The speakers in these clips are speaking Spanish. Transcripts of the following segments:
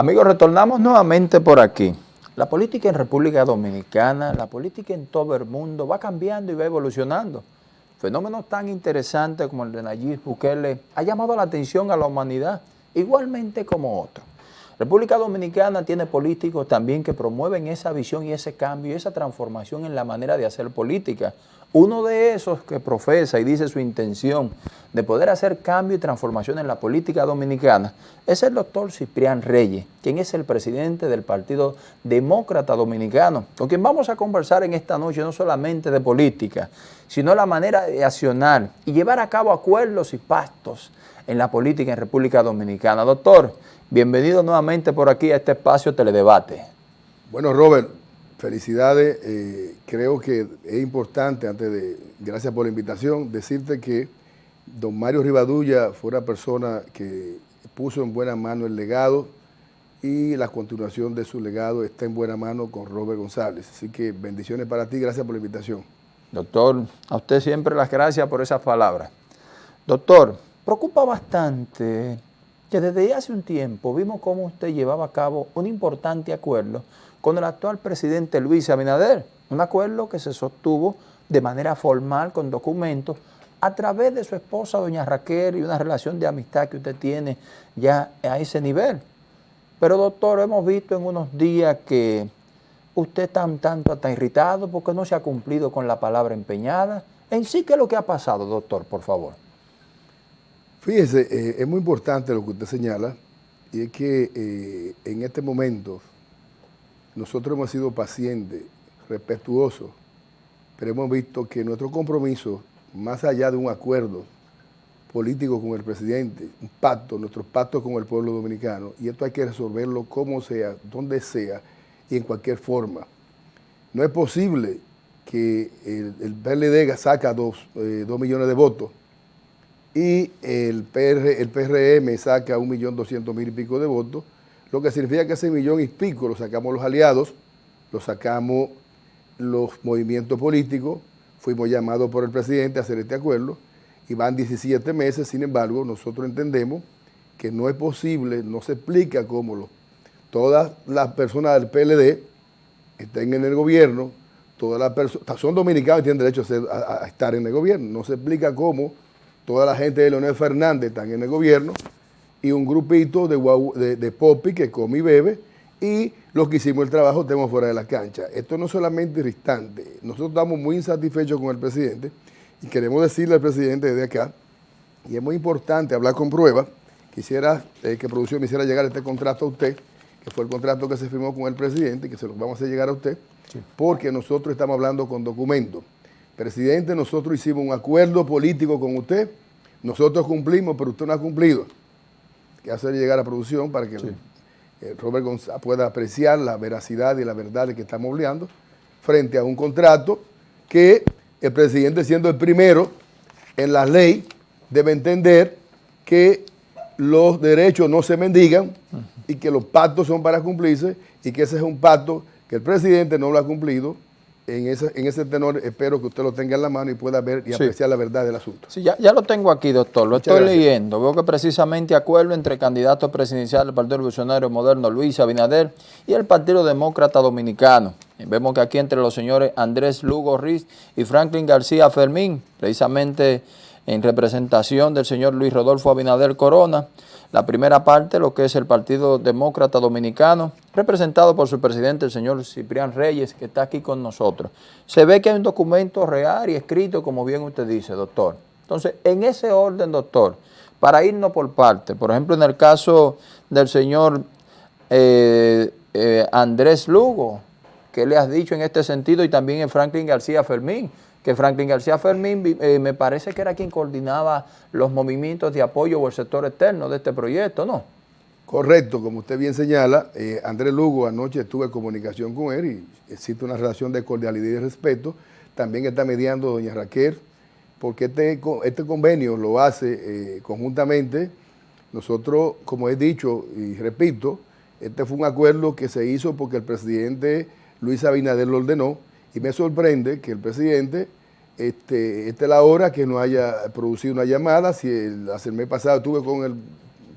Amigos, retornamos nuevamente por aquí. La política en República Dominicana, la política en todo el mundo va cambiando y va evolucionando. Fenómenos tan interesantes como el de Nayib Bukele ha llamado la atención a la humanidad, igualmente como otros. República Dominicana tiene políticos también que promueven esa visión y ese cambio y esa transformación en la manera de hacer política. Uno de esos que profesa y dice su intención de poder hacer cambio y transformación en la política dominicana es el doctor Ciprián Reyes, quien es el presidente del Partido Demócrata Dominicano, con quien vamos a conversar en esta noche no solamente de política, sino la manera de accionar y llevar a cabo acuerdos y pactos en la política en República Dominicana. Doctor, Bienvenido nuevamente por aquí a este espacio Teledebate. Bueno, Robert, felicidades. Eh, creo que es importante, antes de, gracias por la invitación, decirte que don Mario Rivadulla fue una persona que puso en buena mano el legado y la continuación de su legado está en buena mano con Robert González. Así que bendiciones para ti, gracias por la invitación. Doctor, a usted siempre las gracias por esas palabras. Doctor, preocupa bastante que desde hace un tiempo vimos cómo usted llevaba a cabo un importante acuerdo con el actual presidente Luis Abinader, un acuerdo que se sostuvo de manera formal con documentos a través de su esposa doña Raquel y una relación de amistad que usted tiene ya a ese nivel. Pero doctor, hemos visto en unos días que usted está un tanto hasta irritado porque no se ha cumplido con la palabra empeñada. En sí, ¿qué es lo que ha pasado, doctor, por favor? Fíjese, eh, es muy importante lo que usted señala, y es que eh, en este momento nosotros hemos sido pacientes, respetuosos, pero hemos visto que nuestro compromiso, más allá de un acuerdo político con el presidente, un pacto, nuestros pactos con el pueblo dominicano, y esto hay que resolverlo como sea, donde sea y en cualquier forma. No es posible que el, el PLD saca dos, eh, dos millones de votos y el, el PRM saca un millón doscientos mil y pico de votos, lo que significa que ese millón y pico lo sacamos los aliados, lo sacamos los movimientos políticos, fuimos llamados por el presidente a hacer este acuerdo y van 17 meses, sin embargo, nosotros entendemos que no es posible, no se explica cómo todas las personas del PLD estén en el gobierno, todas las personas, son dominicanos y tienen derecho a, a estar en el gobierno, no se explica cómo toda la gente de Leonel Fernández están en el gobierno y un grupito de, de, Popi que come y bebe y los que hicimos el trabajo estemos fuera de la cancha. Esto no es solamente irritante, nosotros estamos muy insatisfechos con el presidente y queremos decirle al presidente desde acá, y es muy importante hablar con pruebas, quisiera eh, que producción me hiciera llegar este contrato a usted, que fue el contrato que se firmó con el presidente, que se lo vamos a hacer llegar a usted, porque nosotros estamos hablando con documentos. Presidente, nosotros hicimos un acuerdo político con usted, nosotros cumplimos, pero usted no ha cumplido. Que hacer llegar a producción para que Robert González pueda apreciar la veracidad y la verdad de que estamos hablando frente a un contrato que el presidente siendo el primero en la ley debe entender que los derechos no se mendigan y que los pactos son para cumplirse y que ese es un pacto que el presidente no lo ha cumplido en ese, en ese tenor espero que usted lo tenga en la mano y pueda ver y apreciar la verdad del asunto. Sí, ya, ya lo tengo aquí, doctor, lo estoy leyendo. Veo que precisamente acuerdo entre el candidato presidencial del Partido Revolucionario Moderno, Luis Abinader, y el Partido Demócrata Dominicano. vemos que aquí entre los señores Andrés Lugo Riz y Franklin García Fermín, precisamente en representación del señor Luis Rodolfo Abinader Corona, la primera parte, lo que es el Partido Demócrata Dominicano, representado por su presidente, el señor Ciprián Reyes, que está aquí con nosotros. Se ve que hay un documento real y escrito, como bien usted dice, doctor. Entonces, en ese orden, doctor, para irnos por parte, por ejemplo, en el caso del señor eh, eh, Andrés Lugo, ¿qué le has dicho en este sentido? Y también en Franklin García Fermín, que Franklin García Fermín eh, me parece que era quien coordinaba los movimientos de apoyo o el sector externo de este proyecto, ¿no? Correcto, como usted bien señala, eh, Andrés Lugo anoche estuve en comunicación con él y existe una relación de cordialidad y respeto. También está mediando doña Raquel, porque este, este convenio lo hace eh, conjuntamente. Nosotros, como he dicho y repito, este fue un acuerdo que se hizo porque el presidente Luis Abinader lo ordenó y me sorprende que el presidente, este, esta es la hora que no haya producido una llamada, si el, hace el mes pasado estuve con el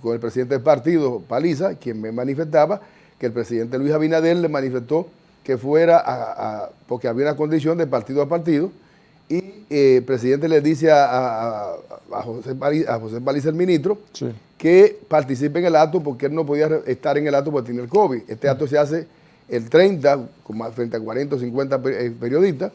con el presidente del partido, Paliza, quien me manifestaba que el presidente Luis Abinader le manifestó que fuera a, porque había una condición de partido a partido, y eh, el presidente le dice a, José, Paliza, el ministro, que participe en el acto porque él no podía estar en el acto porque tiene el COVID. Este acto se hace el 30, frente a 40 o 50 eh, periodistas,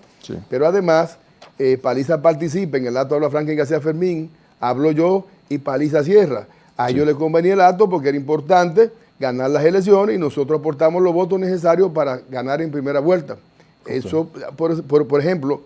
pero además eh, Paliza participa en el acto habla Franklin García Fermín, hablo yo y Paliza cierra. A ellos les convenía el acto porque era importante ganar las elecciones y nosotros aportamos los votos necesarios para ganar en primera vuelta. Eso, por, ejemplo,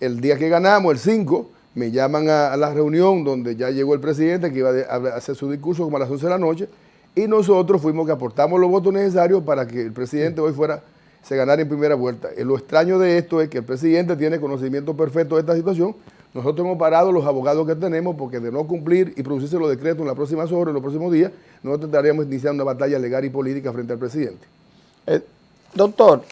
el día que ganamos, el 5, me llaman a, la reunión donde ya llegó el presidente que iba a hacer su discurso como a las 11 de la noche y nosotros fuimos que aportamos los votos necesarios para que el presidente hoy fuera se ganara en primera vuelta. Eh, lo extraño de esto es que el presidente tiene conocimiento perfecto de esta situación. Nosotros hemos parado los abogados que tenemos porque de no cumplir y producirse los decretos en las próximas horas, en los próximos días, nosotros estaríamos iniciando una batalla legal y política frente al presidente. Eh, doctor,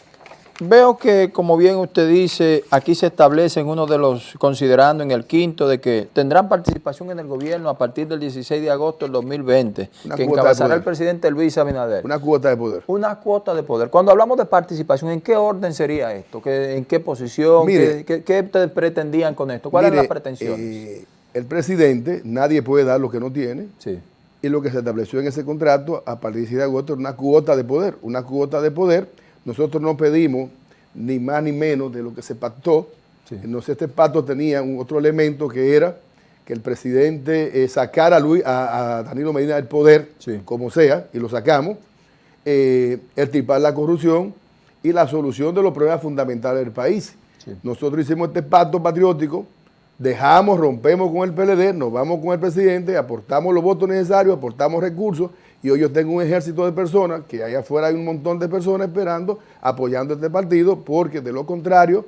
Veo que, como bien usted dice, aquí se establece en uno de los, considerando en el quinto, de que tendrán participación en el gobierno a partir del 16 de agosto del 2020, que encabezará el presidente Luis Abinader. Una cuota de poder. Una cuota de poder. Cuando hablamos de participación, ¿en qué orden sería esto? ¿En qué posición? ¿Qué, ustedes pretendían con esto? ¿Cuáles eran las pretensiones? Eh, el presidente, nadie puede dar lo que no tiene. Sí. Y lo que se estableció en ese contrato a partir del 16 de agosto una cuota de poder. Una cuota de poder nosotros no pedimos ni más ni menos de lo que se pactó. Entonces este pacto tenía un otro elemento que era que el presidente eh, sacara a, Luis, a, Danilo Medina del poder, como sea, y lo sacamos, eh, el la corrupción y la solución de los problemas fundamentales del país. Nosotros hicimos este pacto patriótico, dejamos, rompemos con el PLD, nos vamos con el presidente, aportamos los votos necesarios, aportamos recursos y hoy yo tengo un ejército de personas, que allá afuera hay un montón de personas esperando, apoyando este partido, porque de lo contrario,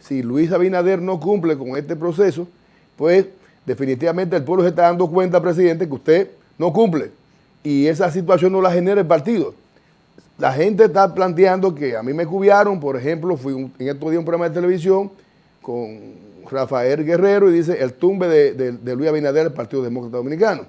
si Luis Abinader no cumple con este proceso, pues definitivamente el pueblo se está dando cuenta, presidente, que usted no cumple. Y esa situación no la genera el partido. La gente está planteando que a mí me cubiaron, por ejemplo, fui en estos días un programa de televisión con Rafael Guerrero y dice el tumbe de, Luis Abinader, el Partido Demócrata Dominicano.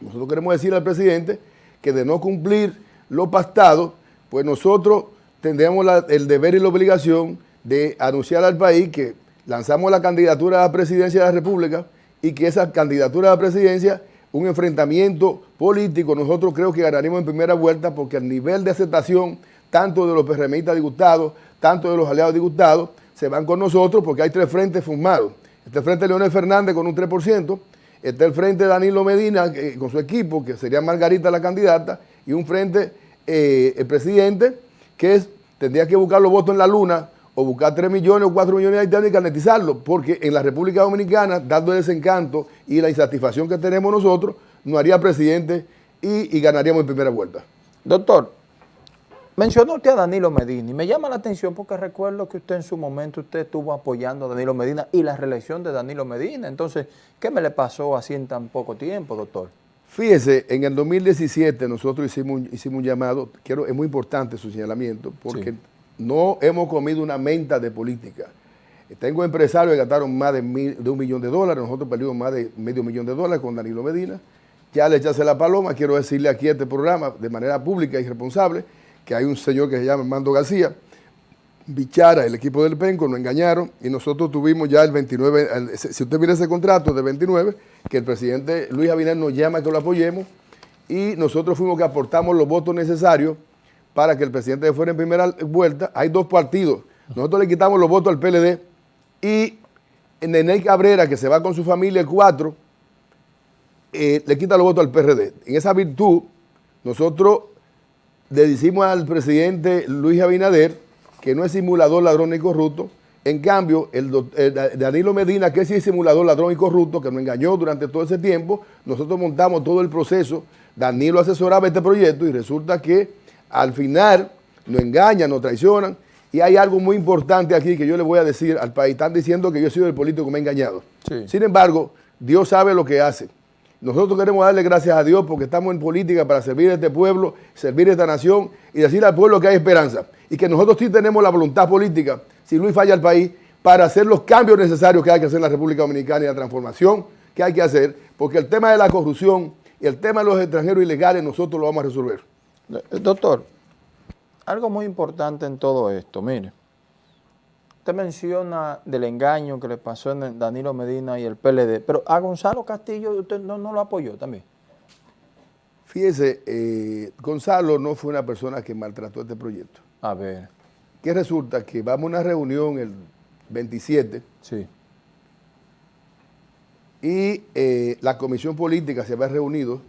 Nosotros queremos decir al presidente que de no cumplir lo pactado, pues nosotros tendríamos el deber y la obligación de anunciar al país que lanzamos la candidatura a la presidencia de la República y que esa candidatura a la presidencia, un enfrentamiento político, nosotros creo que ganaremos en primera vuelta porque el nivel de aceptación, tanto de los PRMistas disgustados, tanto de los aliados disgustados, se van con nosotros porque hay tres frentes formados. Este frente de Leonel Fernández con un 3%, Está el frente de Danilo Medina con su equipo, que sería Margarita la candidata, y un frente, eh, el presidente, que tendría que buscar los votos en la luna, o buscar 3 millones o 4 millones de haitianos y carnetizarlo, porque en la República Dominicana, dando el desencanto y la insatisfacción que tenemos nosotros, no haría presidente y ganaríamos en primera vuelta. Doctor, Mencionó usted a Danilo Medina y me llama la atención porque recuerdo que usted en su momento usted estuvo apoyando a Danilo Medina y la reelección de Danilo Medina. Entonces, ¿qué me le pasó así en tan poco tiempo, doctor? Fíjese, en el 2017 nosotros hicimos, hicimos un llamado, quiero, es muy importante su señalamiento, porque no hemos comido una menta de política. Tengo empresarios que gastaron más de, de un millón de dólares, nosotros perdimos más de medio millón de dólares con Danilo Medina. Ya le echase la paloma, quiero decirle aquí a este programa de manera pública y responsable, que hay un señor que se llama Armando García, Bichara, el equipo del Penco, nos engañaron y nosotros tuvimos ya el 29, si usted mira ese contrato de 29, que el presidente Luis Abinader nos llama que lo apoyemos y nosotros fuimos que aportamos los votos necesarios para que el presidente fuera en primera vuelta. Hay dos partidos, nosotros le quitamos los votos al PLD y Nene Cabrera, que se va con su familia, el 4, eh, le quita los votos al PRD. En esa virtud, nosotros le decimos al presidente Luis Abinader que no es simulador, ladrón y corrupto. En cambio, el, Danilo Medina, que sí es simulador, ladrón y corrupto, que nos engañó durante todo ese tiempo, nosotros montamos todo el proceso, Danilo asesoraba este proyecto y resulta que al final nos engañan, nos traicionan y hay algo muy importante aquí que yo le voy a decir al país. Están diciendo que yo he sido el político que me ha engañado. Sin embargo, Dios sabe lo que hace. Nosotros queremos darle gracias a Dios porque estamos en política para servir a este pueblo, servir a esta nación y decir al pueblo que hay esperanza. Y que nosotros sí tenemos la voluntad política, si Luis falla al país, para hacer los cambios necesarios que hay que hacer en la República Dominicana y la transformación que hay que hacer, porque el tema de la corrupción Y el tema de los extranjeros ilegales nosotros lo vamos a resolver. Eh, doctor, algo muy importante en todo esto, mire. Usted menciona del engaño que le pasó en Danilo Medina y el PLD, pero a Gonzalo Castillo usted no, lo apoyó también. Fíjese, eh, Gonzalo no fue una persona que maltrató este proyecto. A ver. Que resulta que vamos a una reunión el 27. Sí. Y eh, la comisión política se había reunido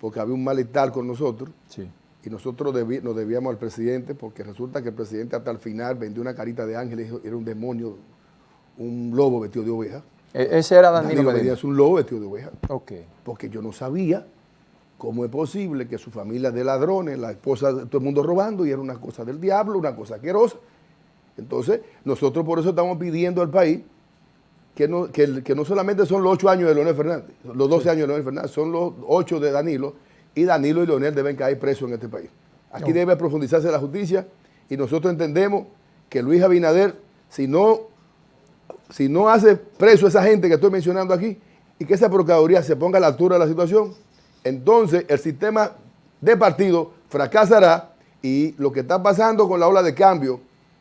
porque había un malestar con nosotros. Sí y nosotros nos debíamos al presidente porque resulta que el presidente hasta el final vendió una carita de ángel, era un demonio, un lobo vestido de oveja. E-, ese era Danilo, Danilo Medina. es un lobo vestido de oveja. Ok. Porque yo no sabía cómo es posible que su familia de ladrones, la esposa de todo el mundo robando y era una cosa del diablo, una cosa asquerosa. Entonces, nosotros por eso estamos pidiendo al país que no, que, no solamente son los ocho años de Leonel Fernández, los doce años de Leonel Fernández, son los ocho de Danilo, y Danilo y Leonel deben caer presos en este país. Aquí debe profundizarse la justicia y nosotros entendemos que Luis Abinader, si no, si no hace preso a esa gente que estoy mencionando aquí y que esa Procuraduría se ponga a la altura de la situación, entonces el sistema de partido fracasará y lo que está pasando con la ola de cambio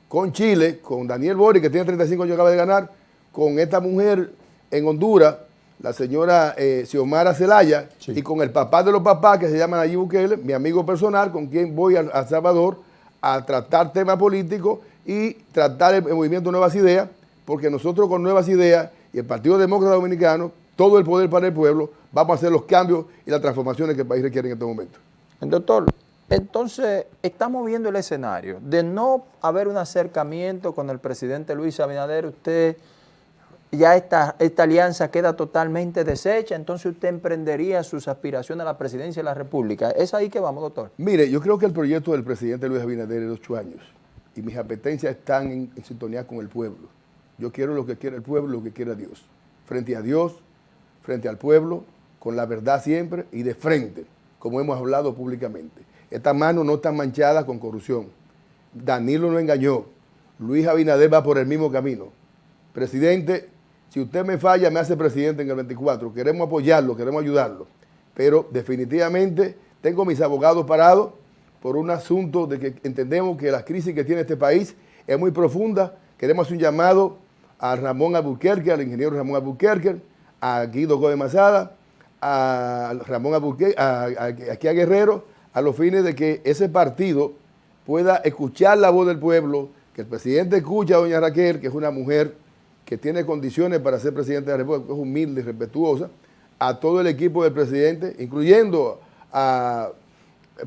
con Chile, con Daniel Bori, que tiene 35 años y acaba de ganar, con esta mujer en Honduras, la señora eh, Xiomara Zelaya, y con el papá de los papás, que se llama Nayib Bukele, mi amigo personal, con quien voy a, a Salvador a tratar temas políticos y tratar el, movimiento Nuevas Ideas, porque nosotros con Nuevas Ideas y el Partido Demócrata Dominicano, todo el poder para el pueblo, vamos a hacer los cambios y las transformaciones que el país requiere en este momento. Doctor, entonces estamos viendo el escenario de no haber un acercamiento con el presidente Luis Abinader, usted ya esta, esta alianza queda totalmente deshecha, entonces usted emprendería sus aspiraciones a la presidencia de la República. ¿Es ahí que vamos, doctor? Mire, yo creo que el proyecto del presidente Luis Abinader es de ocho años y mis apetencias están en, sintonía con el pueblo. Yo quiero lo que quiere el pueblo, lo que quiera Dios. Frente a Dios, frente al pueblo, con la verdad siempre y de frente, como hemos hablado públicamente. Esta mano no está manchada con corrupción. Danilo no engañó. Luis Abinader va por el mismo camino. Presidente, si usted me falla, me hace presidente en el 24. Queremos apoyarlo, queremos ayudarlo. Pero definitivamente tengo mis abogados parados por un asunto de que entendemos que la crisis que tiene este país es muy profunda. Queremos hacer un llamado a Ramón Albuquerque, al ingeniero Ramón Albuquerque, a Guido Gómez Mazada, a Ramón Albuquerque, aquí a Guerrero, a los fines de que ese partido pueda escuchar la voz del pueblo, que el presidente escuche a doña Raquel, que es una mujer que tiene condiciones para ser presidente de la República, es humilde y respetuosa, a todo el equipo del presidente, incluyendo a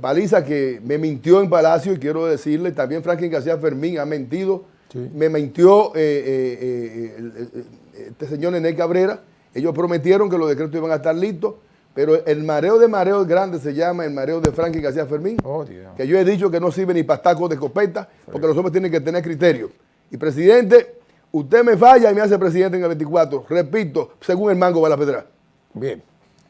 Paliza, que me mintió en Palacio, y quiero decirle, también Franklin García Fermín ha mentido, me mintió eh, eh, eh, este señor Nené Cabrera, ellos prometieron que los decretos iban a estar listos, pero el mareo de mareos grande se llama el mareo de Franklin García Fermín, oh, que yo he dicho que no sirve ni para tacos de escopeta, porque los hombres tienen que tener criterio. Y presidente, Usted me falla y me hace presidente en el 24. Repito, según el mango va la pedra. Bien.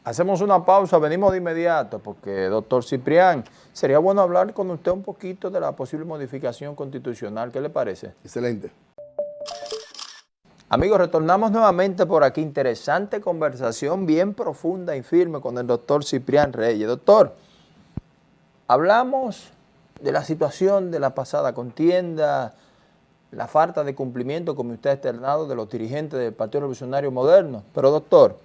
Hacemos una pausa, venimos de inmediato, porque doctor Ciprián, sería bueno hablar con usted un poquito de la posible modificación constitucional. ¿Qué le parece? Excelente. Amigos, retornamos nuevamente por aquí. Interesante conversación, bien profunda y firme con el doctor Ciprián Reyes. Doctor, hablamos de la situación de la pasada contienda, la falta de cumplimiento, como usted ha externado, de los dirigentes del Partido Revolucionario Moderno. Pero doctor,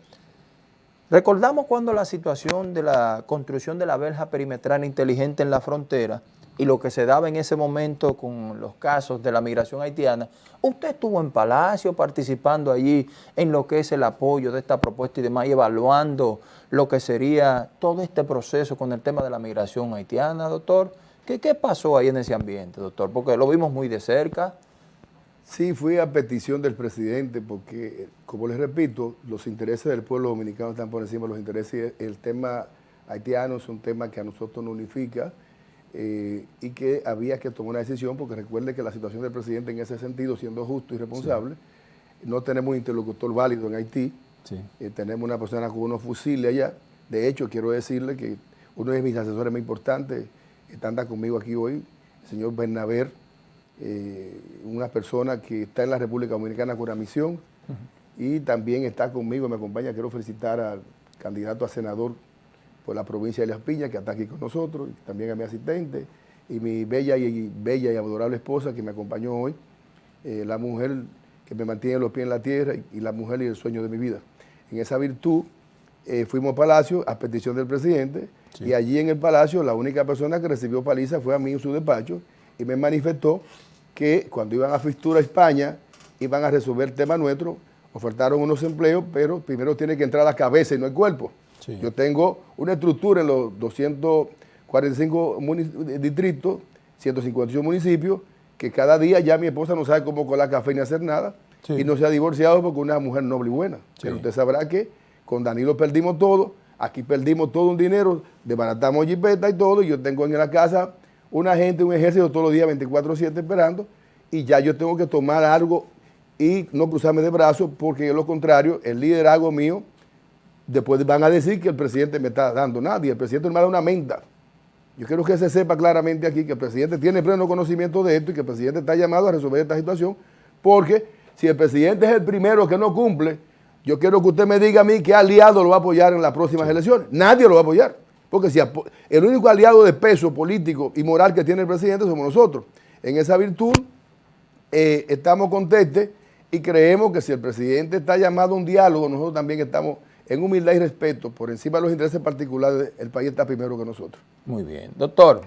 recordamos cuando la situación de la construcción de la verja perimetral inteligente en la frontera y lo que se daba en ese momento con los casos de la migración haitiana, usted estuvo en Palacio participando allí en lo que es el apoyo de esta propuesta y demás, y evaluando lo que sería todo este proceso con el tema de la migración haitiana, doctor. ¿Qué, qué pasó ahí en ese ambiente, doctor? Porque lo vimos muy de cerca. Sí, fui a petición del presidente porque, como les repito, los intereses del pueblo dominicano están por encima de los intereses. El tema haitiano es un tema que a nosotros nos unifica eh, y que había que tomar una decisión porque recuerde que la situación del presidente en ese sentido, siendo justo y responsable, no tenemos un interlocutor válido en Haití, eh, tenemos una persona con unos fusiles allá. De hecho, quiero decirle que uno de mis asesores más importantes está anda conmigo aquí hoy, el señor Bernaber, eh, una persona que está en la República Dominicana con una misión y también está conmigo, me acompaña, quiero felicitar al candidato a senador por la provincia de Las Piñas, que está aquí con nosotros, y también a mi asistente, y mi bella y, bella y adorable esposa que me acompañó hoy, eh, la mujer que me mantiene los pies en la tierra y, la mujer y el sueño de mi vida. En esa virtud eh, fuimos a Palacio a petición del presidente y allí en el Palacio la única persona que recibió paliza fue a mí en su despacho y me manifestó que cuando iban a Fistura España iban a resolver el tema nuestro, ofertaron unos empleos, pero primero tiene que entrar la cabeza y no el cuerpo. Yo tengo una estructura en los 245 distritos, 158 municipios, que cada día ya mi esposa no sabe cómo colar café ni hacer nada, y no se ha divorciado porque una mujer noble y buena. Pero usted sabrá que con Danilo perdimos todo, aquí perdimos todo un dinero, desbaratamos jipeta y todo, y yo tengo en la casa una gente, un ejército todos los días 24-7 esperando, y ya yo tengo que tomar algo y no cruzarme de brazos, porque de lo contrario, el liderazgo mío, después van a decir que el presidente me está dando nada, y el presidente me da una menta. Yo quiero que se sepa claramente aquí que el presidente tiene pleno conocimiento de esto y que el presidente está llamado a resolver esta situación, porque si el presidente es el primero que no cumple, yo quiero que usted me diga a mí qué aliado lo va a apoyar en las próximas elecciones. Nadie lo va a apoyar, porque si el único aliado de peso político y moral que tiene el presidente somos nosotros. En esa virtud eh, estamos contentes y creemos que si el presidente está llamado a un diálogo, nosotros también estamos en humildad y respeto, por encima de los intereses particulares, el país está primero que nosotros. Muy bien. Doctor,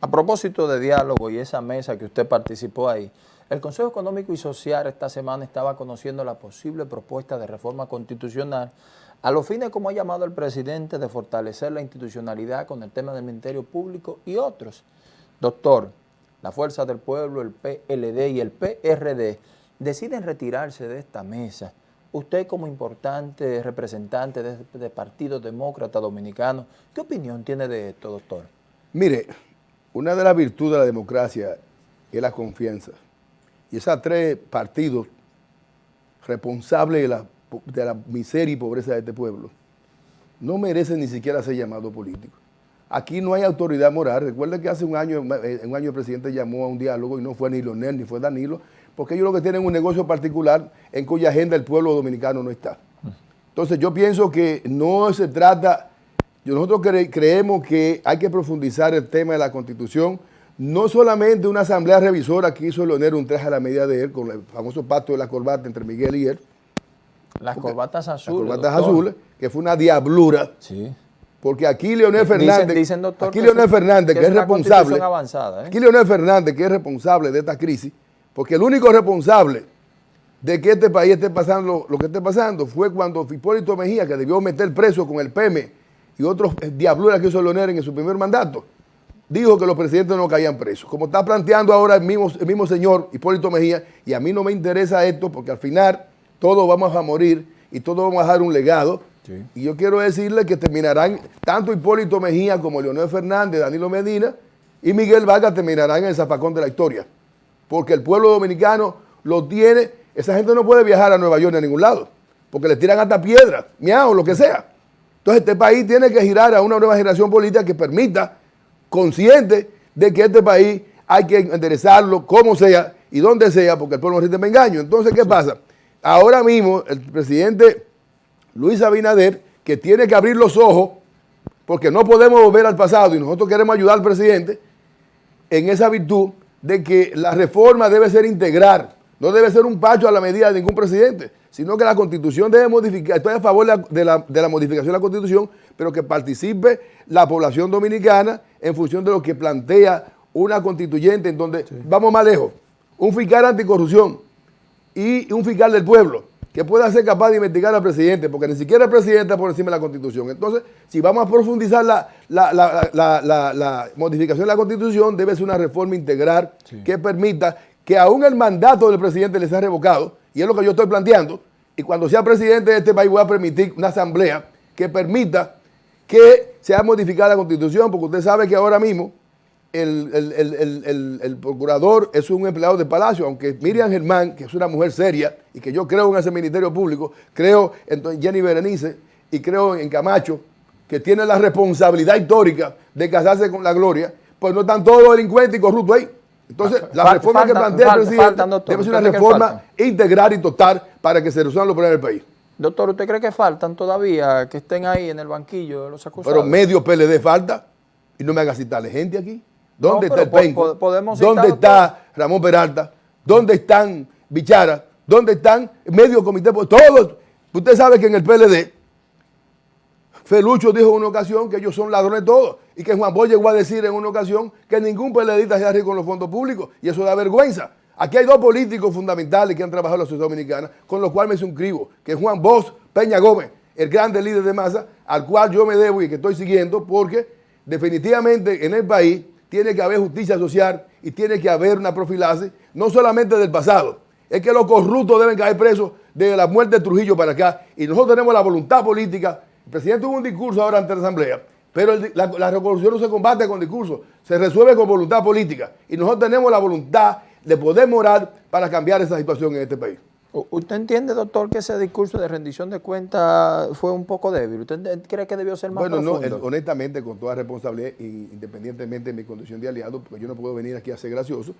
a propósito de diálogo y esa mesa que usted participó ahí, el Consejo Económico y Social esta semana estaba conociendo la posible propuesta de reforma constitucional a los fines, como ha llamado el presidente, de fortalecer la institucionalidad con el tema del Ministerio Público y otros. Doctor, la Fuerza del Pueblo, el PLD y el PRD deciden retirarse de esta mesa Usted como importante representante de, este Partido Demócrata Dominicano, ¿qué opinión tiene de esto, doctor? Mire, una de las virtudes de la democracia es la confianza. Y esos tres partidos responsables de la, de la miseria y pobreza de este pueblo no merecen ni siquiera ser llamados políticos. Aquí no hay autoridad moral. Recuerda que hace un año, eh, un año el presidente llamó a un diálogo y no fue ni Leonel ni fue Danilo, porque ellos lo que tienen un negocio particular en cuya agenda el pueblo dominicano no está. Entonces yo pienso que no se trata, nosotros creemos que hay que profundizar el tema de la Constitución, no solamente una asamblea revisora que hizo Leonel un traje a la medida de él, con el famoso pacto de la corbata entre Miguel y él. Las corbatas azules. Las corbatas azules, que fue una diablura. Sí. Porque aquí Leonel Fernández, aquí Leonel Fernández, que, es, responsable, avanzada, ¿eh? aquí Leonel Fernández, que es responsable de esta crisis, porque el único responsable de que este país esté pasando lo que esté pasando fue cuando Hipólito Mejía, que debió meter preso con el PM y otros diabluras que hizo Leonel en su primer mandato, dijo que los presidentes no caían presos. Como está planteando ahora el mismo, el mismo señor Hipólito Mejía, y a mí no me interesa esto porque al final todos vamos a morir y todos vamos a dejar un legado. Y yo quiero decirle que terminarán tanto Hipólito Mejía como Leonel Fernández, Danilo Medina y Miguel Vargas terminarán en el zapacón de la historia porque el pueblo dominicano lo tiene. Esa gente no puede viajar a Nueva York ni a ningún lado, porque le tiran hasta piedra, miau, lo que sea. Entonces este país tiene que girar a una nueva generación política que permita, consciente de que este país hay que enderezarlo como sea y donde sea, porque el pueblo no me engaño. Entonces, ¿qué pasa? Ahora mismo el presidente Luis Abinader, que tiene que abrir los ojos, porque no podemos volver al pasado y nosotros queremos ayudar al presidente en esa virtud, de que la reforma debe ser integral, no debe ser un pacho a la medida de ningún presidente, sino que la constitución debe modificar, estoy a favor de la, modificación de la constitución, pero que participe la población dominicana en función de lo que plantea una constituyente en donde vamos más lejos, un fiscal anticorrupción y un fiscal del pueblo que pueda ser capaz de investigar al presidente, porque ni siquiera el presidente está por encima de la Constitución. Entonces, si vamos a profundizar la, modificación de la Constitución, debe ser una reforma integral que permita que aún el mandato del presidente le sea revocado, y es lo que yo estoy planteando, y cuando sea presidente de este país voy a permitir una asamblea que permita que sea modificada la Constitución, porque usted sabe que ahora mismo el, procurador es un empleado de Palacio, aunque Miriam Germán, que es una mujer seria y que yo creo en ese Ministerio Público, creo en Jenny Berenice y creo en Camacho, que tiene la responsabilidad histórica de casarse con la gloria, pues no están todos los delincuentes y corruptos ahí. Entonces, la reforma que plantea el presidente debe ser una reforma integral y total para que se resuelvan los problemas del país. Doctor, ¿usted cree que faltan todavía que estén ahí en el banquillo de los acusados? Pero medio PLD falta y no me haga citarle gente aquí. ¿Dónde está el Penco? ¿Dónde está Ramón Peralta? ¿Dónde están Bichara? ¿Dónde están medio comité? Todos. Usted sabe que en el PLD, Felucho dijo en una ocasión que ellos son ladrones todos y que Juan Bosch llegó a decir en una ocasión que ningún PLDista se hace con los fondos públicos y eso da vergüenza. Aquí hay dos políticos fundamentales que han trabajado en la sociedad dominicana, con los cuales me suscribo, que es Juan Bosch Peña Gómez, el grande líder de masa, al cual yo me debo y que estoy siguiendo, porque definitivamente en el país tiene que haber justicia social y tiene que haber una profilaxis, no solamente del pasado, es que los corruptos deben caer presos de la muerte de Trujillo para acá, y nosotros tenemos la voluntad política. El presidente tuvo un discurso ahora ante la Asamblea, pero la, revolución no se combate con discursos, se resuelve con voluntad política, y nosotros tenemos la voluntad de poder morar para cambiar esa situación en este país. ¿Usted entiende, doctor, que ese discurso de rendición de cuentas fue un poco débil? ¿Usted cree que debió ser más bueno, no, honestamente, con toda responsabilidad, independientemente de mi condición de aliado, porque yo no puedo venir aquí a ser gracioso,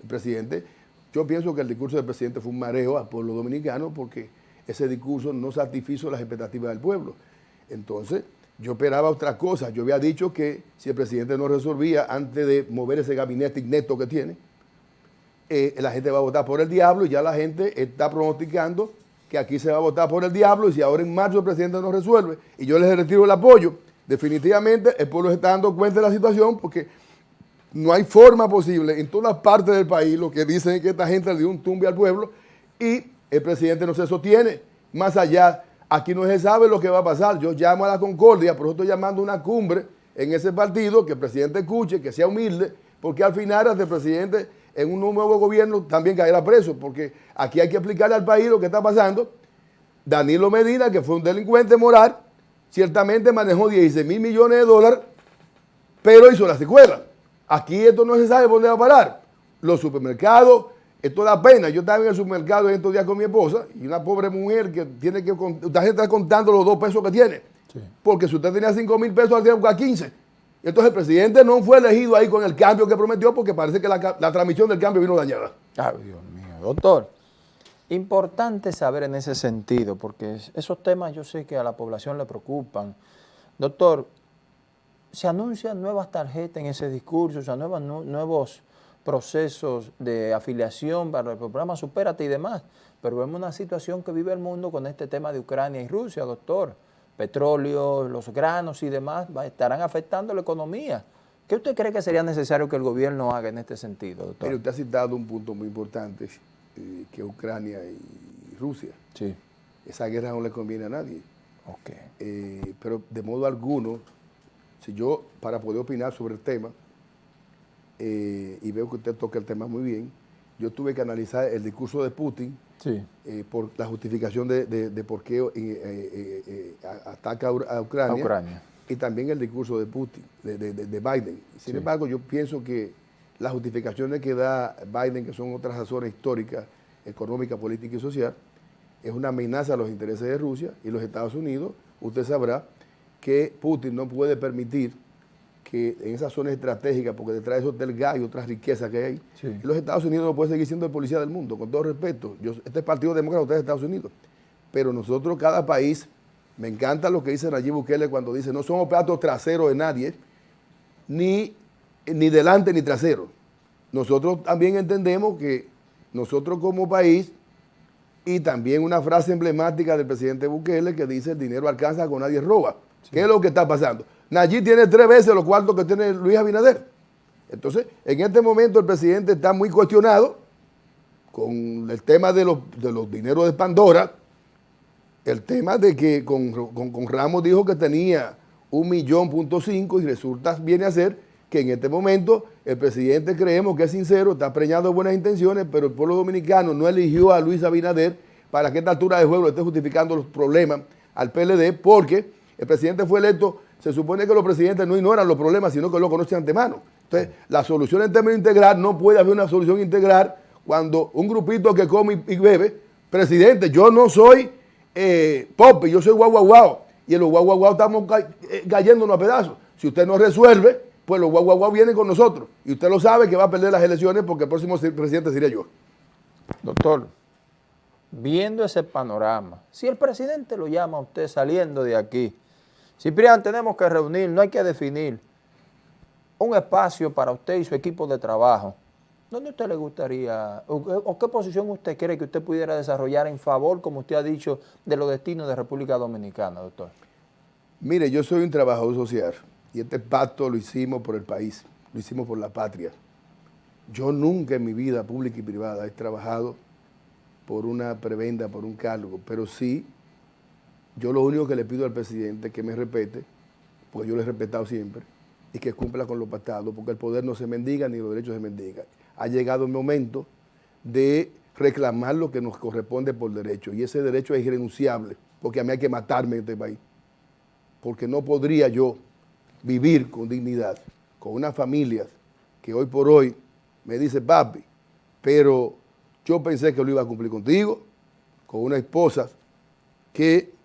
el presidente, yo pienso que el discurso del presidente fue un mareo al pueblo dominicano porque ese discurso no satisfizo las expectativas del pueblo. Entonces, yo esperaba otra cosa. Yo había dicho que si el presidente no resolvía antes de mover ese gabinete innesto que tiene, eh, la gente va a votar por el diablo y ya la gente está pronosticando que aquí se va a votar por el diablo y si ahora en marzo el presidente no resuelve y yo les retiro el apoyo, definitivamente el pueblo se está dando cuenta de la situación porque no hay forma posible en todas partes del país lo que dicen es que esta gente le dio un tumbe al pueblo y el presidente no se sostiene. Más allá, aquí no se sabe lo que va a pasar. Yo llamo a la concordia, por eso estoy llamando una cumbre en ese partido, que el presidente escuche, que sea humilde, porque al final hasta el presidente en un nuevo gobierno también caerá preso, porque aquí hay que explicarle al país lo que está pasando. Danilo Medina, que fue un delincuente moral, ciertamente manejó 16 mil millones de dólares, pero hizo la secuela. Aquí esto no se sabe dónde va a parar. Los supermercados, esto da pena. Yo estaba en el supermercado estos días con mi esposa y una pobre mujer que tiene que, usted está contando los dos pesos que tiene. Porque si usted tenía 5 mil pesos, ahora tiene 15. Entonces el presidente no fue elegido ahí con el cambio que prometió porque parece que la, transmisión del cambio vino dañada. Ay, Dios mío. Doctor, importante saber en ese sentido, porque esos temas yo sé que a la población le preocupan. Doctor, se anuncian nuevas tarjetas en ese discurso, se anuncian nuevos procesos de afiliación para el programa Supérate y demás, pero vemos una situación que vive el mundo con este tema de Ucrania y Rusia, doctor petróleo, los granos y demás, estarán afectando la economía. ¿Qué usted cree que sería necesario que el gobierno haga en este sentido, doctor? usted ha citado un punto muy importante, eh, que Ucrania y Rusia. Sí. Esa guerra no le conviene a nadie. Okay. Eh, pero de modo alguno, si yo, para poder opinar sobre el tema, eh, y veo que usted toca el tema muy bien, yo tuve que analizar el discurso de Putin eh, por la justificación de, por qué eh, eh, ataca a Ucrania, y también el discurso de Putin, de, Biden. Sin embargo, yo pienso que las justificaciones que da Biden, que son otras razones históricas, económicas, políticas y social, es una amenaza a los intereses de Rusia y los Estados Unidos. Usted sabrá que Putin no puede permitir que en esas zonas estratégicas, porque detrás de eso del gas y otras riquezas que hay, los Estados Unidos no pueden seguir siendo el policía del mundo, con todo respeto. Yo, este es Partido Demócrata, usted es Estados Unidos. Pero nosotros, cada país, me encanta lo que dice Nayib Bukele cuando dice, no somos platos traseros de nadie, ni, ni delante ni trasero. Nosotros también entendemos que nosotros como país, y también una frase emblemática del presidente Bukele que dice, el dinero alcanza con nadie roba. ¿Qué es lo que está pasando? Nayib tiene tres veces los cuartos que tiene Luis Abinader. Entonces, en este momento el presidente está muy cuestionado con el tema de los, de los dineros de Pandora, el tema de que con, Ramos dijo que tenía un millón punto cinco y resulta, viene a ser que en este momento el presidente creemos que es sincero, está preñado de buenas intenciones, pero el pueblo dominicano no eligió a Luis Abinader para que esta altura de juego esté justificando los problemas al PLD, porque el presidente fue electo se supone que los presidentes no ignoran los problemas, sino que lo conocen antemano. Entonces, la solución en términos integral no puede haber una solución integral cuando un grupito que come y bebe, presidente, yo no soy eh, yo soy guau guau guau, y en los guau guau guau estamos eh, cayéndonos a pedazos. Si usted no resuelve, pues los guau guau guau vienen con nosotros. Y usted lo sabe que va a perder las elecciones porque el próximo presidente sería yo. Doctor, viendo ese panorama, si el presidente lo llama a usted saliendo de aquí, Ciprián, tenemos que reunir, no hay que definir un espacio para usted y su equipo de trabajo. ¿Dónde usted le gustaría, o, qué posición usted cree que usted pudiera desarrollar en favor, como usted ha dicho, de los destinos de República Dominicana, doctor? Mire, yo soy un trabajador social y este pacto lo hicimos por el país, lo hicimos por la patria. Yo nunca en mi vida pública y privada he trabajado por una prebenda, por un cargo, pero sí, yo lo único que le pido al presidente es que me respete, porque yo lo he respetado siempre, y que cumpla con lo pactado, porque el poder no se mendiga ni los derechos se mendigan. Ha llegado el momento de reclamar lo que nos corresponde por derecho, y ese derecho es irrenunciable, porque a mí hay que matarme en este país, porque no podría yo vivir con dignidad, con una familia que hoy por hoy me dice, papi, pero yo pensé que lo iba a cumplir contigo, con una esposa que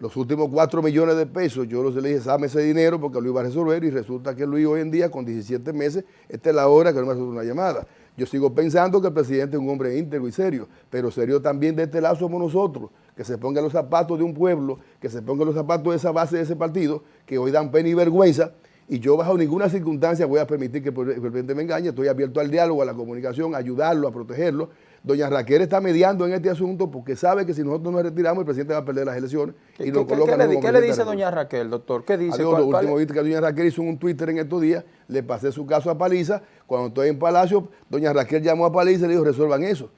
los últimos 4 millones de pesos, yo los le dije, dame ese dinero porque lo iba a resolver y resulta que Luis hoy en día con 17 meses, esta es la hora que no me hace una llamada. Yo sigo pensando que el presidente es un hombre íntegro y serio, pero serio también de este lado somos nosotros, que se pongan los zapatos de un pueblo, que se pongan los zapatos de esa base de ese partido, que hoy dan pena y vergüenza, y yo bajo ninguna circunstancia voy a permitir que el presidente me engañe, estoy abierto al diálogo, a la comunicación, a ayudarlo, a protegerlo. Doña Raquel está mediando en este asunto porque sabe que si nosotros nos retiramos el presidente va a perder las elecciones y nos coloca ¿qué, ¿qué le dice doña Raquel, doctor? ¿Qué dice? Adiós, lo último que doña Raquel hizo un Twitter en estos días, le pasé su caso a Paliza, cuando estoy en Palacio, doña Raquel llamó a Paliza y le dijo resuelvan eso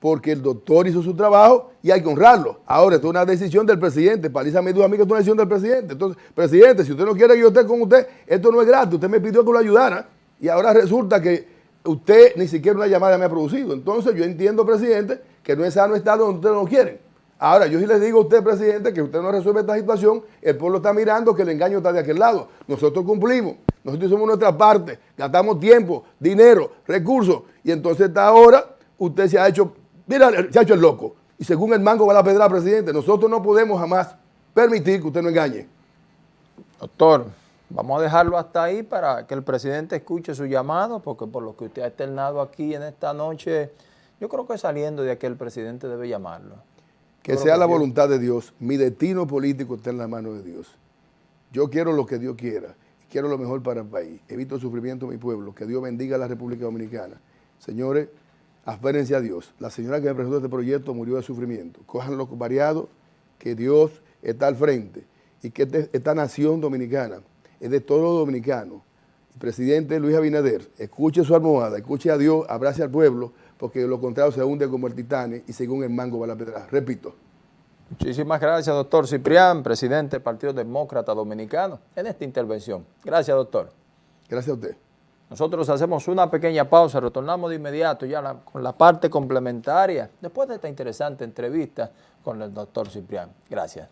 porque el doctor hizo su trabajo y hay que honrarlo. Ahora, esto es una decisión del presidente. Paliza me dijo a mí que esto es una decisión del presidente. Entonces, presidente, si usted no quiere que yo esté con usted, esto no es gratis. Usted me pidió que lo ayudara y ahora resulta que usted ni siquiera una llamada me ha producido. Entonces, yo entiendo, presidente, que no es sano estar donde ustedes no quieren. Ahora, yo sí le digo a usted, presidente, que usted no resuelve esta situación, el pueblo está mirando que el engaño está de aquel lado. Nosotros cumplimos, nosotros hicimos nuestra parte, gastamos tiempo, dinero, recursos, y entonces esta ahora usted se ha hecho Mira, se ha hecho el loco. Y según el mango va la pedra presidente. Nosotros no podemos jamás permitir que usted no engañe. Doctor, vamos a dejarlo hasta ahí para que el presidente escuche su llamado, porque por lo que usted ha externado aquí en esta noche, yo creo que saliendo de aquí el presidente debe llamarlo. Que sea la voluntad de Dios. Mi destino político está en la mano de Dios. Yo quiero lo que Dios quiera. Quiero lo mejor para el país. Evito el sufrimiento de mi pueblo. Que Dios bendiga a la República Dominicana. Señores, Aférense a Dios. La señora que me presentó este proyecto murió de sufrimiento. Cojan los variados, que Dios está al frente y que este, esta nación dominicana es de todos los dominicanos. El presidente Luis Abinader, escuche su almohada, escuche a Dios, abrace al pueblo, porque lo contrario se hunde como el titán y según el mango va la pedra. Repito. Muchísimas gracias, doctor Ciprián, presidente del Partido Demócrata Dominicano, en esta intervención. Gracias, doctor. Gracias a usted. Nosotros hacemos una pequeña pausa, retornamos de inmediato ya con la parte complementaria, después de esta interesante entrevista con el doctor Ciprián. Gracias.